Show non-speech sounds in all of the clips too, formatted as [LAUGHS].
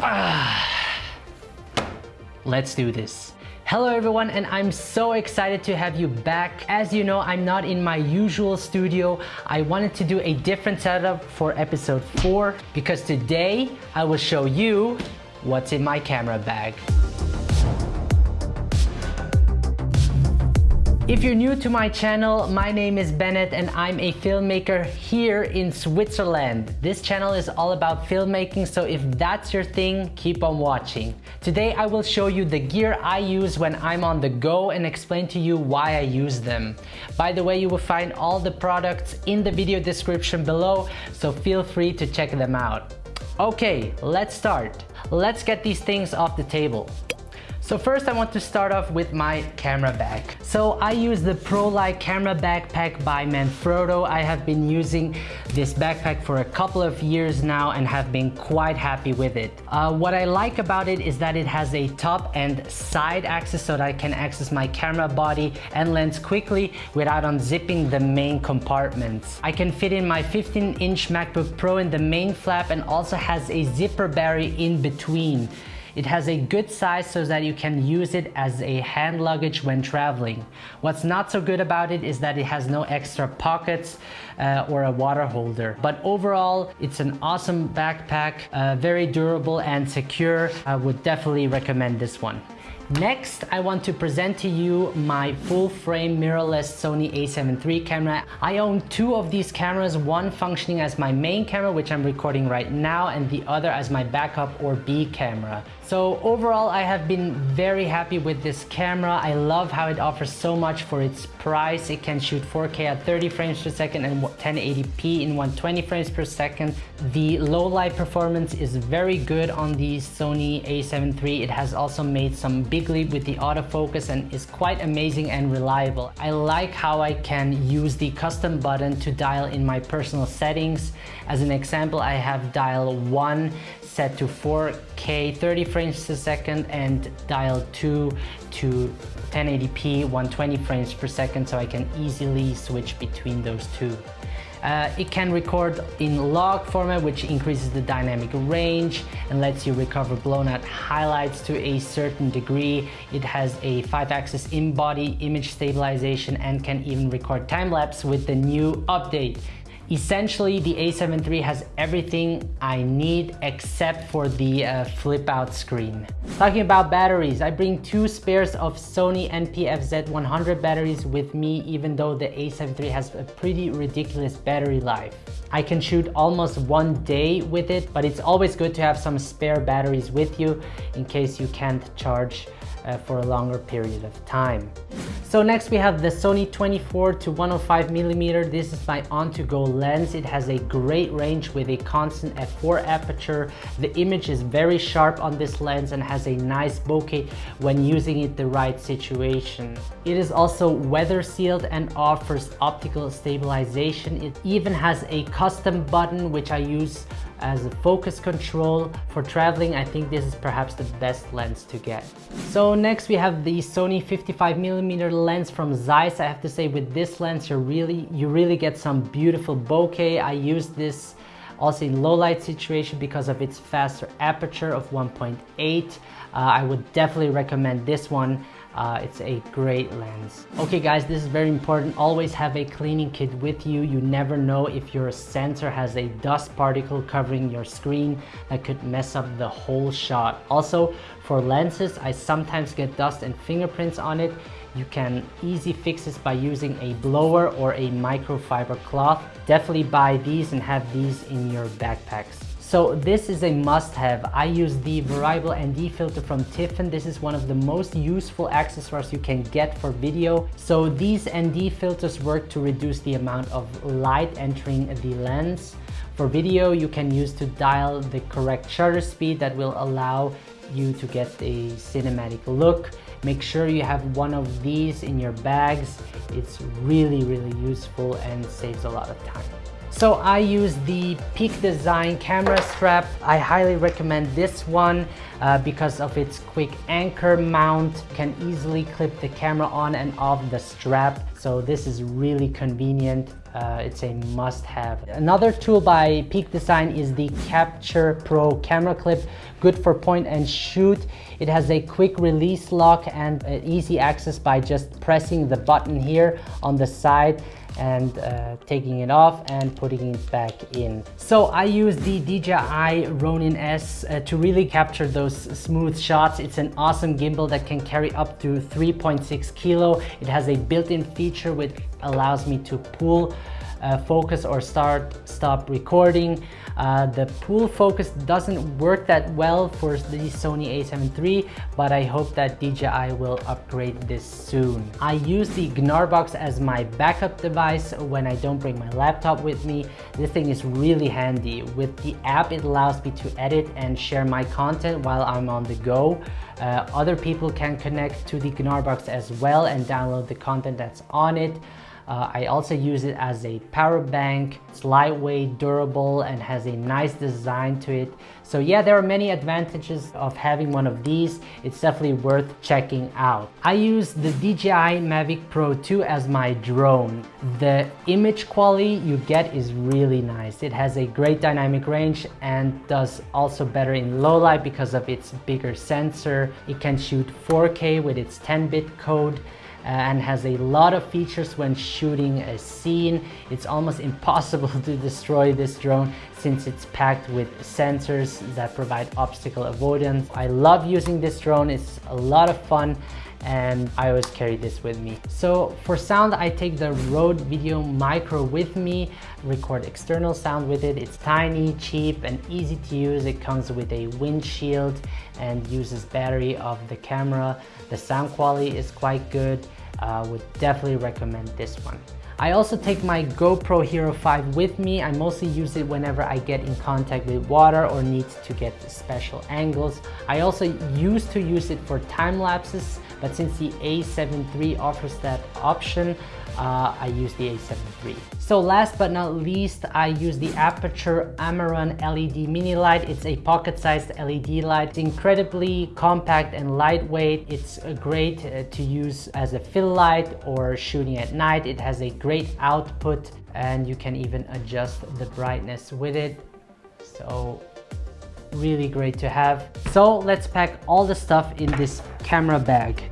[SIGHS] Let's do this. Hello everyone and I'm so excited to have you back. As you know, I'm not in my usual studio. I wanted to do a different setup for episode 4 because today I will show you what's in my camera bag. If you're new to my channel, my name is Bennett and I'm a filmmaker here in Switzerland. This channel is all about filmmaking, so if that's your thing, keep on watching. Today I will show you the gear I use when I'm on the go and explain to you why I use them. By the way, you will find all the products in the video description below, so feel free to check them out. Okay, let's start. Let's get these things off the table. So first I want to start off with my camera bag. So I use the ProLite camera backpack by Manfrotto. I have been using this backpack for a couple of years now and have been quite happy with it. Uh, what I like about it is that it has a top and side access so that I can access my camera body and lens quickly without unzipping the main compartments. I can fit in my 15 inch MacBook Pro in the main flap and also has a zipper barrier in between. It has a good size so that you can use it as a hand luggage when traveling. What's not so good about it is that it has no extra pockets uh, or a water holder. But overall, it's an awesome backpack, uh, very durable and secure. I would definitely recommend this one. Next, I want to present to you my full frame mirrorless Sony a7 III camera. I own two of these cameras, one functioning as my main camera, which I'm recording right now, and the other as my backup or B camera. So overall, I have been very happy with this camera. I love how it offers so much for its price. It can shoot 4K at 30 frames per second and 1080p in 120 frames per second. The low light performance is very good on the Sony a7 III. It has also made some big with the autofocus and is quite amazing and reliable. I like how I can use the custom button to dial in my personal settings. As an example, I have dial 1 set to 4K 30 frames per second and dial 2 to 1080p 120 frames per second so I can easily switch between those two. Uh, it can record in log format, which increases the dynamic range and lets you recover blown out highlights to a certain degree. It has a five axis in-body image stabilization and can even record time lapse with the new update. Essentially, the a7 III has everything I need except for the uh, flip out screen. Talking about batteries, I bring two spares of Sony NP-FZ100 batteries with me even though the a7 III has a pretty ridiculous battery life. I can shoot almost one day with it, but it's always good to have some spare batteries with you in case you can't charge uh, for a longer period of time. So next we have the Sony 24 to 105 millimeter. This is my on-to-go lens. It has a great range with a constant f4 aperture. The image is very sharp on this lens and has a nice bokeh when using it the right situation. It is also weather sealed and offers optical stabilization. It even has a custom button which I use as a focus control. For traveling, I think this is perhaps the best lens to get. So next we have the Sony 55mm lens from Zeiss. I have to say with this lens, you really, you really get some beautiful bokeh. I use this also in low light situation because of its faster aperture of 1.8. Uh, I would definitely recommend this one. Uh, it's a great lens. Okay guys, this is very important. Always have a cleaning kit with you. You never know if your sensor has a dust particle covering your screen that could mess up the whole shot. Also, for lenses, I sometimes get dust and fingerprints on it. You can easy fix this by using a blower or a microfiber cloth. Definitely buy these and have these in your backpacks. So this is a must-have. I use the variable ND filter from Tiffen. This is one of the most useful accessories you can get for video. So these ND filters work to reduce the amount of light entering the lens. For video, you can use to dial the correct shutter speed that will allow you to get a cinematic look. Make sure you have one of these in your bags. It's really, really useful and saves a lot of time. So I use the Peak Design camera strap. I highly recommend this one uh, because of its quick anchor mount. can easily clip the camera on and off the strap. So this is really convenient. Uh, it's a must-have. Another tool by Peak Design is the Capture Pro camera clip, good for point and shoot. It has a quick release lock and easy access by just pressing the button here on the side and uh, taking it off and putting it back in. So I use the DJI Ronin S uh, to really capture those smooth shots. It's an awesome gimbal that can carry up to 3.6 kilo. It has a built-in feature which allows me to pull uh, focus or start stop recording. Uh, the pull focus doesn't work that well for the Sony a7 III, but I hope that DJI will upgrade this soon. I use the Gnarbox as my backup device when I don't bring my laptop with me. This thing is really handy. With the app, it allows me to edit and share my content while I'm on the go. Uh, other people can connect to the Gnarbox as well and download the content that's on it. Uh, I also use it as a power bank. It's lightweight, durable, and has a nice design to it. So yeah, there are many advantages of having one of these. It's definitely worth checking out. I use the DJI Mavic Pro 2 as my drone. The image quality you get is really nice. It has a great dynamic range and does also better in low light because of its bigger sensor. It can shoot 4K with its 10-bit code Uh, and has a lot of features when shooting a scene. It's almost [LAUGHS] impossible to destroy this drone since it's packed with sensors that provide obstacle avoidance. I love using this drone, it's a lot of fun and I always carry this with me. So for sound, I take the Rode Video Micro with me, record external sound with it. It's tiny, cheap, and easy to use. It comes with a windshield and uses battery of the camera. The sound quality is quite good. Uh, would definitely recommend this one. I also take my GoPro Hero 5 with me. I mostly use it whenever I get in contact with water or need to get special angles. I also used to use it for time lapses, but since the A7 III offers that option, uh, I use the A7 III. So last but not least, I use the Aputure Amaran LED mini light. It's a pocket-sized LED light. It's incredibly compact and lightweight. It's great uh, to use as a fill light or shooting at night. It has a great output and you can even adjust the brightness with it. So really great to have. So let's pack all the stuff in this camera bag.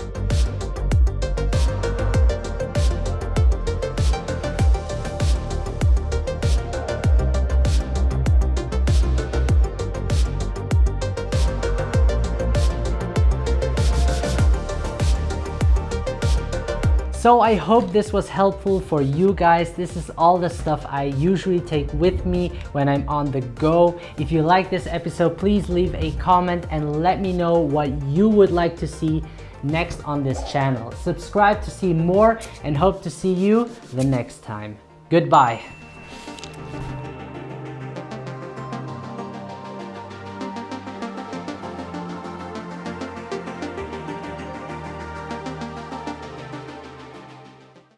So I hope this was helpful for you guys. This is all the stuff I usually take with me when I'm on the go. If you like this episode, please leave a comment and let me know what you would like to see next on this channel. Subscribe to see more and hope to see you the next time. Goodbye.